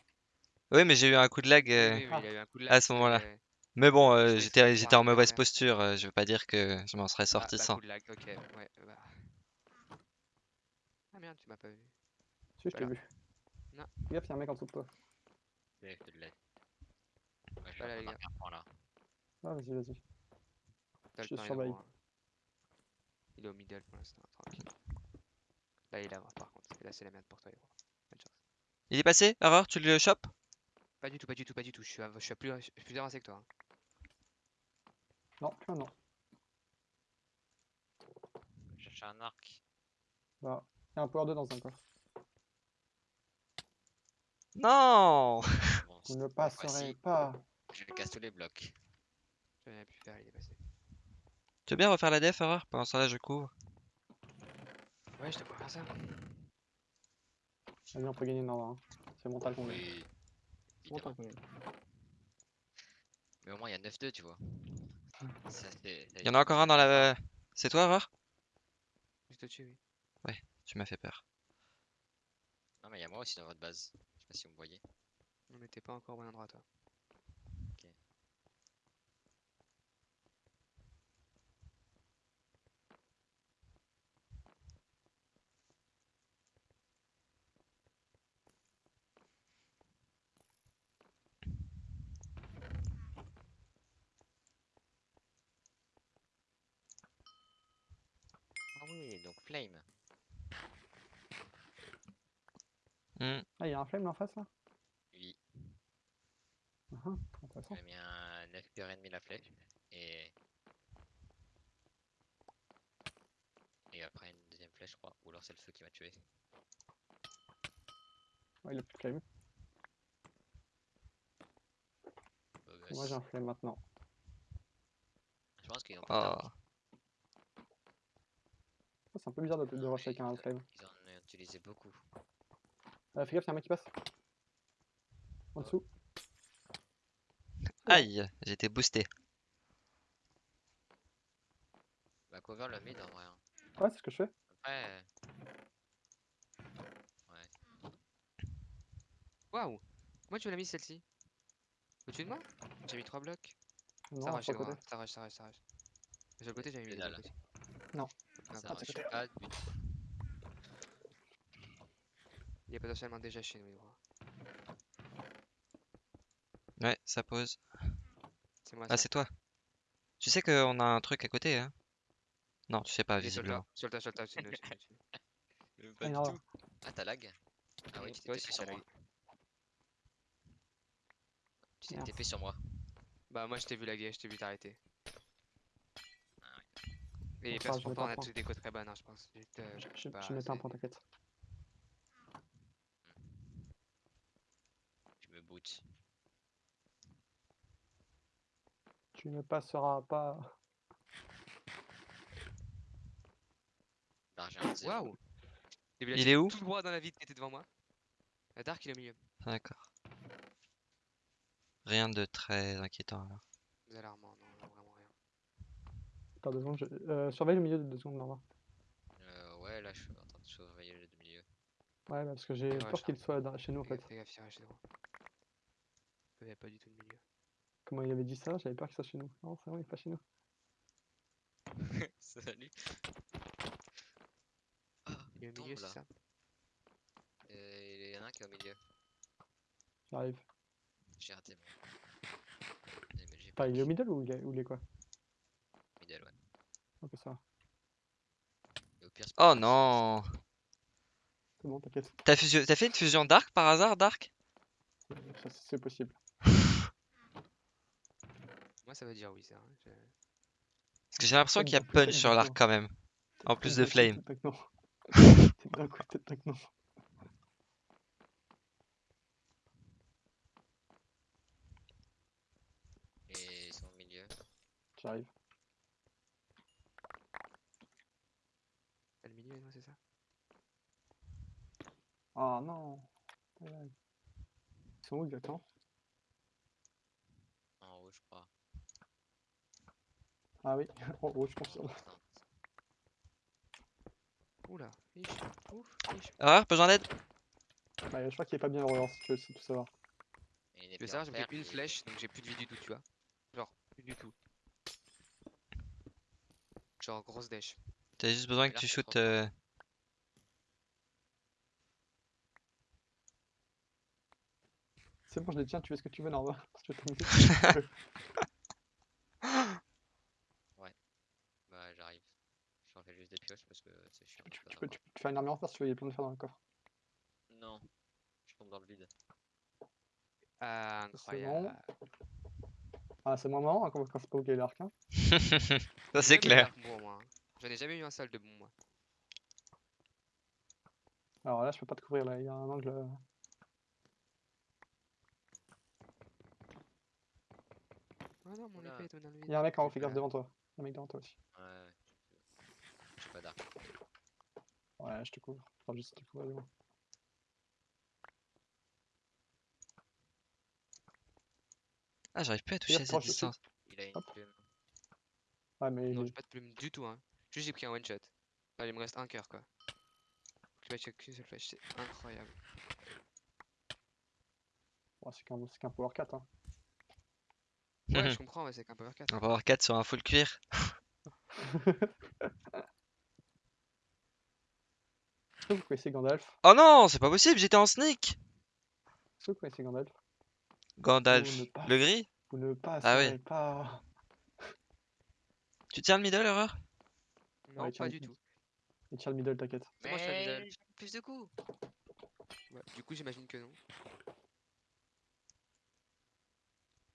Oui, mais j'ai eu un coup de lag. Euh, oui, oui, Ah. il a eu un coup de à lag. ce parce que, moment-là. euh, Mais bon, euh, j'étais en mauvaise ouais. posture. euh, je veux pas dire que je m'en serais bah, sorti bah, sans. coup de lag, ok, ouais, bah. Ah merde, tu m'as pas vu. Si, je t'ai Voilà. vu. Non. Gaffe, y'a un mec en dessous de toi. Je te le laisse. Ouais, je Voilà, les là. Ah, vas-y, vas-y. T'as Je le temps, il est surveille. Il est au middle pour l'instant, tranquille. Là, il est là, par contre. Et là, c'est la merde pour toi, gros. Bonne chance. Il est passé, Erreur, tu le chopes? Pas du tout, pas du tout, pas du tout. Je suis, à- je suis à plus, je suis plus avancé que toi. hein. Non, plus maintenant. Je cherche un arc. Bah, il y a un power 2 dans un coffre. Non Bon, Vous ne passerez pas. Je casse tous les blocs. Je n'avais plus faire, il est passé. Tu veux bien refaire la def, Erreur Pendant ce temps-là, je couvre. Ouais, je te vois faire ça. Vas-y, on peut gagner Nord. Hein. C'est mental qu'on gagne. Oui. C'est mental qu'on gagne. Mais au moins, il y a 9-2, tu vois. Il y en a encore un dans la... C'est toi, Erreur Juste au-dessus, oui. Tu m'as fait peur. Non, mais il y a moi aussi dans votre base. Je sais pas si vous me voyez. Non, mais t'es pas encore au bon endroit, toi. Ah oui, donc Flame. Hmm. Ah, il y a un flame là en face là? Oui, Intéressant. j'ai mis un 9 cœur et demi la flèche. Et. Et après une deuxième flèche, je crois. Ou alors c'est le feu qui m'a tué. Ouais, il a plus de flame. Moi j'ai un flame maintenant. Je pense qu'ils ont pas Oh. Oh, c'est un peu bizarre de, de rush avec un ils- en ont utilisé beaucoup. Euh, fais gaffe, y'a un mec qui passe. En dessous. Aïe, été boosté. Bah, cover le mid en vrai. hein. Ouais, c'est ce que je fais. Après. Waouh Moi, tu l'as mis celle-ci Au-dessus de moi? J'ai mis 3 blocs. Non, ça côté. ça rush, ça rush, ça rush. Sur le côté, j'avais mis les côtés. Non. Pas du tout. Il y a potentiellement déjà chez nous, gros. Ouais, ça pose. C'est moi, Ah, c'est toi. Tu sais qu'on a un truc à côté, hein? Non, tu sais pas, Il est sur le visiblement. tas, sur le tas, sur le c'est Ah, du tout. Ah, t'as lag? Ah oui, tu t'es sur moi. Tu t'es sur moi. Bah, moi, je t'ai vu laguer, je t'ai vu t'arrêter. Et parce je pour vais toi, pas on a tous des codes très bonnes, hein, je pense. Juste, euh, Je, je, bah, je mettais un point, t'inquiète. Tu me bootes. Tu ne passeras pas. Waouh Il est où? Tout droit dans la vide qui était devant moi. La Dark, il est au milieu. D'accord. Rien de très inquiétant alors. Vous alarmant, non. Attends deux secondes, je... euh, surveille le milieu de deux secondes, Norma. Euh, ouais, là, je suis en train de surveiller le milieu. Ouais, bah, parce que j'ai Ouais, peur qu'il soit dans- chez nous en fait. gaffe, fais gaffe, il droit. Il n'y a pas du tout de milieu. Comment il avait dit ça? J'avais peur qu'il soit chez nous. Non, c'est bon, il est pas chez nous. Salut. Il est au milieu, c'est ça? Euh, Il y en a un qui est au milieu. J'arrive. J'ai raté. Mais Enfin, il est au middle ou il est, ou il est quoi? Ok, ça va. Et au pire, c'est Oh non C'est bon, t'inquiète. T'as fait une fusion Dark par hasard, Dark Ça, C'est possible. Moi, ça veut dire oui, ça. je- Parce que j'ai l'impression qu'il y a punch sur l'arc quand même. En plus de flame. Et ils sont au milieu. J'arrive. Milieu, non, c'est ça Ah non. Aïe, aïe. Ils sont où exactement? En haut, je crois. Ah oui, en haut, je confirme. Oula, fiche, ouf, fiche. Erreur, besoin d'aide? Ouais, je crois qu'il est pas bien relance, si tu veux tout savoir. Tu veux savoir, j'ai pris une et- flèche, donc j'ai plus de vie du tout, tu vois. Genre, plus du tout. Genre, grosse dèche. T'as juste besoin que tu shootes. Euh, c'est bon, je les tiens, tu fais ce que tu veux, normal. ouais, bah j'arrive. J'en fais juste des pioches parce que c'est chiant. Tu, tu, peux, tu, faire une armée en face si tu veux, il y a plein de fer dans le coffre. Non, je tombe dans le vide. Ah, incroyable. Ah, c'est moins marrant hein, quand, quand c'est pas ok l'arc. Hein. Ça, c'est clair. J'en ai jamais eu un seul de bon, moi. Alors là, je peux pas te couvrir, là, il y a un angle. euh, Ah non, mon épée est dans le vide. Il y a un mec en haut, fais gaffe devant toi. Il y a un mec devant toi aussi. Ouais. J'ai pas d'arc. Ouais, je te couvre. Enfin, juste te couvrir devant. Ah, j'arrive plus à toucher à cette distance. Il a une Hop. plume. Ouais, mais Non, j'ai pas de plume du tout, hein. Juste j'ai pris un one shot. Il me reste un cœur, quoi. C'est incroyable. c'est qu'un power 4. Hein. Ouais, je comprends, ouais, c'est qu'un power 4. On va avoir 4 sur un full cuir. Est-ce que vous connaissez Gandalf Oh non, c'est pas possible, j'étais en sneak. Est-ce que vous connaissez Gandalf Gandalf, pas- le gris Vous ne passez Ah oui. pas. Tu tiens le middle, erreur? Non, Ouais, pas du tout. Il tient le middle, t'inquiète. C'est moi, je suis à middle. Mais plus de coups. Ouais, du coup, j'imagine que non.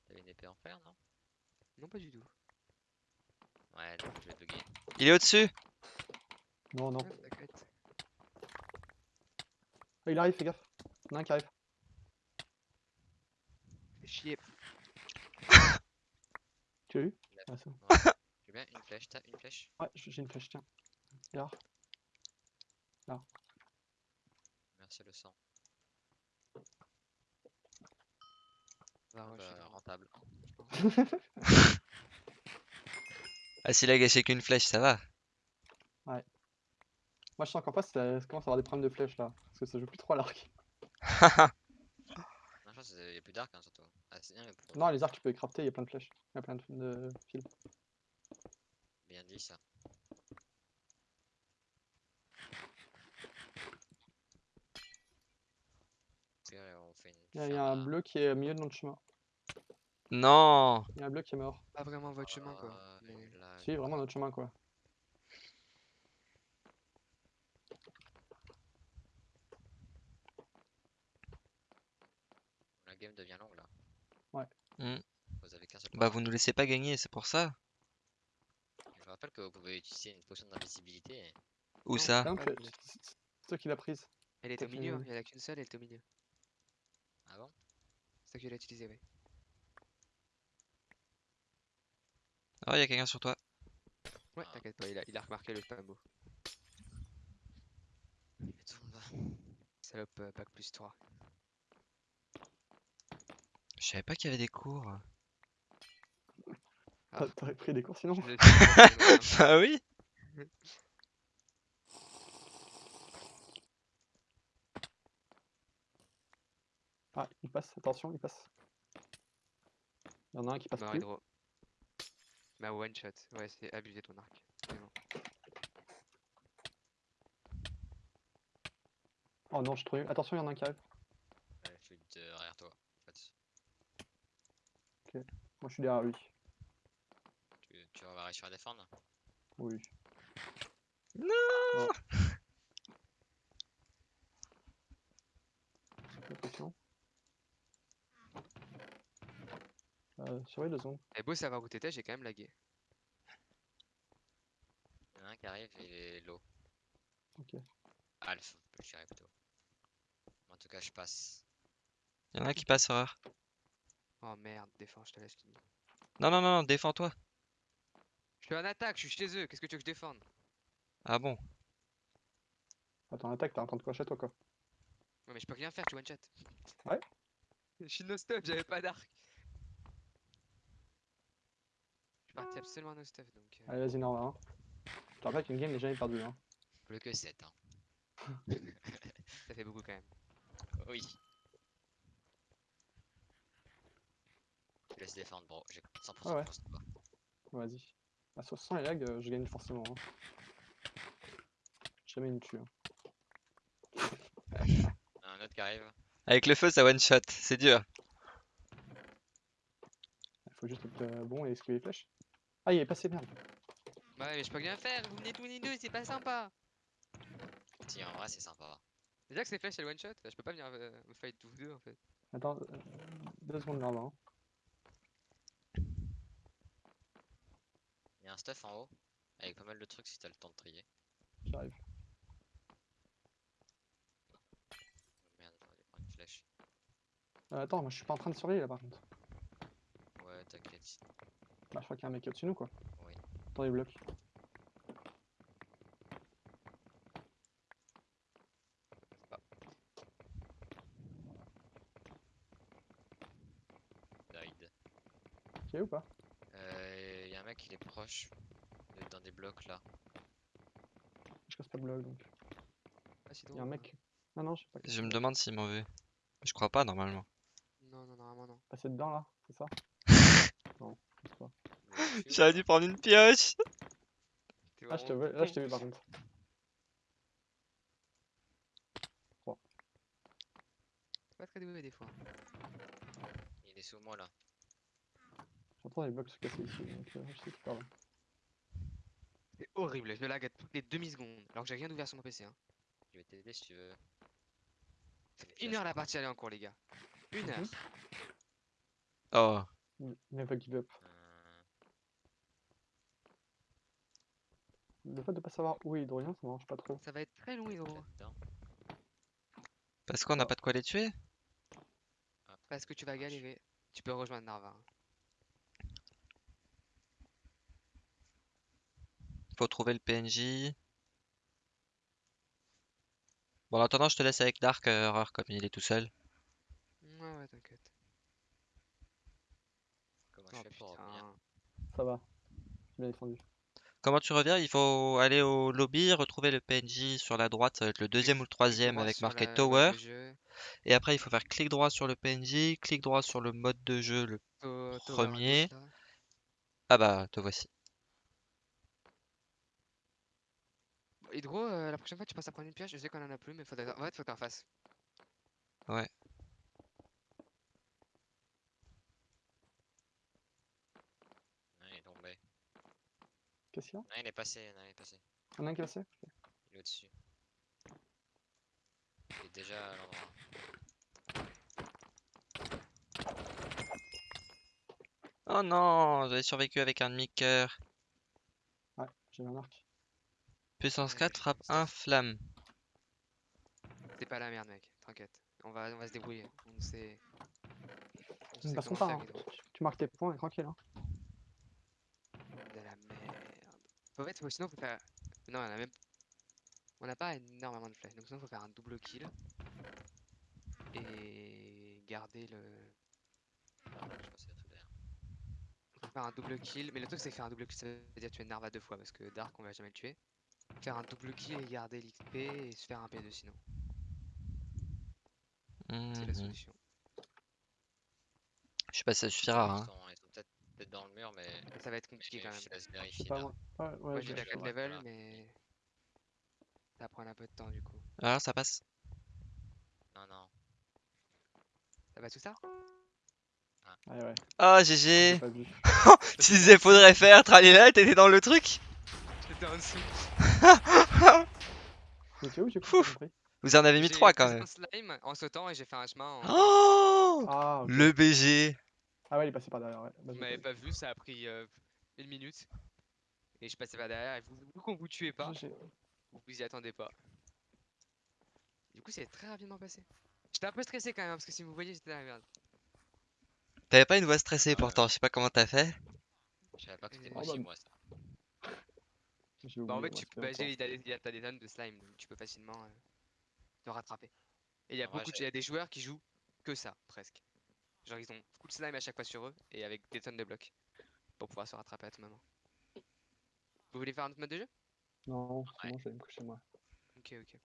T'avais une épée en fer, non? Non, pas du tout. Ouais, donc je vais bugger. Il est au-dessus. Non, non. T'inquiète. Ah, il arrive, fais gaffe. Il y en a un qui arrive. Fais chier. Tu l'as eu? Il a- Ouais. Ouais. J'ai bien une flèche, t'as une flèche Ouais, j'ai une flèche, tiens. Regarde. Merci le sang. Va Ah rush, bah, il va rentable. Ah, s'il a gâché qu'une flèche, ça va. Moi, je sens qu'en face, ça, commence à avoir des problèmes de flèches là. Parce que ça joue plus trop à l'arc. Non, je pense qu'il y a plus d'arc, hein, surtout. Ah, c'est bien, mais pour... Non, les arcs, tu peux les crafter, il y a plein de flèches. Il y a plein de, de fils. Bien dit ça. Ok, on fait une Il y a, il y a un bleu qui est au milieu de notre chemin. Non. Il y a un bleu qui est mort. Pas vraiment votre chemin, quoi. Ah, Mais... là, Si, vraiment notre chemin quoi. La game devient longue là. Ouais. Hmm. Vous avez qu'un seul Bah, vous nous laissez pas gagner, c'est pour ça. Je rappelle que vous pouvez utiliser une potion d'invisibilité. Où Non, ça Ah, Ah, euh, c'est- toi qui l'as prise. Elle est au milieu, il en a qu'une seule, elle est au milieu. Ah bon? C'est ça que je l'ai utilisé, oui. Oh, y a quelqu'un sur toi. Ouais, Ah. t'inquiète pas, il a, il a remarqué le spambo. Et tout le monde va. Salope, euh, bac plus 3. Je savais pas qu'il y avait des cours. Ah. T'aurais pris des cours sinon Bah oui. Ah, il passe, attention, il passe. Il y en a un qui passe non. plus. Hydro. Ma one shot. Ouais, c'est abusé ton arc. Oh non, je trouve. Attention, il y en a un qui arrive. Ouais, je suis derrière toi. En fait. Moi, je suis derrière lui. Tu, vas réussir à défendre Oui. Non Oh. La pression. Euh, surveille deux secondes. Et beau savoir où t'étais, j'ai quand même lagué. Il y en a un qui arrive et l'eau. Ok. Alpha, je dirais plutôt. En tout cas, je passe. Y en a un qui passe, horreur. Oh merde, défends, je te laisse finir. Non, non, non, non, défends-toi. Je suis en attaque, je suis chez eux, qu'est-ce que tu veux que je défende? Ah bon? Attends, attaque, t'es en train de cocher toi quoi? Ouais, mais je peux rien faire, tu one shot. Ouais. Je suis no stuff, j'avais pas d'arc. Je suis parti absolument no stuff donc. euh, Allez, vas-y, Norma. Hein. Je te rappelle qu'une game n'est jamais perdue. Hein. Plus que 7. Hein. Ça fait beaucoup quand même. Oui. Je te laisse défendre, bro. J'ai 100% Ah ouais. de Vas-y. À 60 les lags, euh, je gagne forcément. Hein. Jamais une tue. Hein. Un autre qui arrive. Avec le feu, ça one shot, c'est dur. Il faut juste être euh, bon et esquiver les flèches. Ah, il est passé, merde. Ouais, mais je peux rien faire, vous venez tous les deux, c'est pas sympa. Si, en vrai, c'est sympa. Déjà que c'est flèche et le one shot, je peux pas venir euh, me fight tous deux en fait. Attends, euh, deux secondes là, hein. Il y a un stuff en haut, avec pas mal de trucs si t'as le temps de trier. J'arrive. Merde, j'aurais dû prendre une flèche. Euh, attends, moi je suis pas en train de surveiller là par contre. Ouais, t'inquiète. Bah, je crois qu'il y a un mec au-dessus de nous quoi. Oui. Dans les blocs. Died. Ok ou pas Euh, y a un mec, il est proche. Il est dans des blocs là. Je casse pas le bloc donc. Ah, si Il y a un mec. Ah non, je sais pas. Je me demande s'il m'en veut. Je crois pas normalement. Non, non, normalement non. Passer dedans là, c'est ça Non, je sais pas. J'aurais dû prendre une pioche. T'es Ah, je te vraiment veux, là je con. t'ai vu par contre. Pas très doué des fois. Il est sous moi là. J'entends les blocs se casser ici donc euh, je sais parle. C'est horrible, je me lag à toutes les demi-secondes. Alors que j'ai rien ouvert sur mon PC. Hein. Je vais t'aider si tu veux. Ça fait une heure la partie elle est en cours, les gars. Une heure. Mhm. Oh. N- Never give up. Le fait de pas savoir où est Hydrolien, ça m'arrange pas trop. Ça va être très long, Hydro. Parce qu'on n'a pas de quoi les tuer? Parce que tu vas galérer. Tu peux rejoindre Narva. hein. Faut trouver le PNJ. Bon, en attendant, je te laisse avec Dark euh, Horror comme il est tout seul. Ouais, ouais, t'inquiète. Comment Oh je fais pour revenir? Putain. Ça va. Défendu. Comment tu reviens? Il faut aller au lobby, retrouver le PNJ sur la droite, ça va être le deuxième ou le troisième avec marqué la- Tower. Et après, il faut faire clic droit sur le PNJ, clic droit sur le mode de jeu. Le... To- Premier. Ah bah, te voici. Hydro, euh, la prochaine fois tu passes à prendre une pioche, je sais qu'on en a plus, mais faudrait... en fait, faut que t'en fasses. Ouais. Non, il est tombé. Qu'est-ce qu'il y a? Non, il est passé, non, il est passé. Un un cassé Il est au-dessus. Il est déjà à l'endroit. Oh non, j'avais survécu avec un demi-cœur. Ouais, j'ai un arc. Puissance Ouais, 4, j'ai frappe fait 1, flamme. C'est pas la merde, mec, t'inquiète. On va, on va se débrouiller. On sait. On sait faire, hein. Hydro. Tu- marques tes points et tranquille. Hein. De la merde. En fait, faut- sinon, faut faire. Non, on a même. On n'a pas énormément de flèches, donc sinon, faut faire un double kill. Et garder le. Ah, je pense. Faut faire un double kill, mais le truc c'est que faire un double kill ça veut dire tuer Narva deux fois parce que Dark on va jamais le tuer. Faire un double kill et garder l'XP et se faire un P2 sinon. C'est la Mhm. solution. Je sais pas si ça suffira. Ils Hein. sont, ils sont peut-être peut-être dans le mur, mais. Ça va être compliqué quand même. je vérifier pas là. moi. Ouais, ouais, Moi je- j'ai la je- 4 ouais, level voilà. mais. Ça va prendre un peu de temps du coup. Ah, ça passe. Non, non. Ça va tout ça? Ouais, ouais. Oh, J'ai GG. Tu disais faudrait faire, tralala, t'étais dans le truc? J'étais en dessous. Mais tu es où j'ai Ouf. compris Vous en avez mis J'ai 3 quand même. un slime en sautant et j'ai fait un chemin en. Oh Ah. Le BG. ah ouais, il est passé par derrière. Ouais. Bah, Vous m'avez pas vu, ça a pris euh, une minute. Et je passais par derrière et vous, vu qu'on vous tuait pas. J'ai- vous vous y attendez pas. Du coup, c'est très rapidement passé. J'étais un peu stressé quand même parce que si vous voyez, j'étais dans la merde. T'avais pas une voix stressée Ouais. pourtant, je sais pas comment t'as fait. Je savais pas que c'était possible, moi. Ça. Bah, en fait, tu peux, bah, longtemps. il y a t'as des tonnes de slime, donc tu peux facilement euh, te rattraper. Et il y a En vrai, beaucoup il y a des joueurs qui jouent que ça, presque. Genre, ils ont beaucoup de slime à chaque fois sur eux et avec des tonnes de blocs pour pouvoir se rattraper à tout moment. Vous voulez faire un autre mode de jeu? Non, Ouais. sinon je vais me coucher moi. Ok, ok.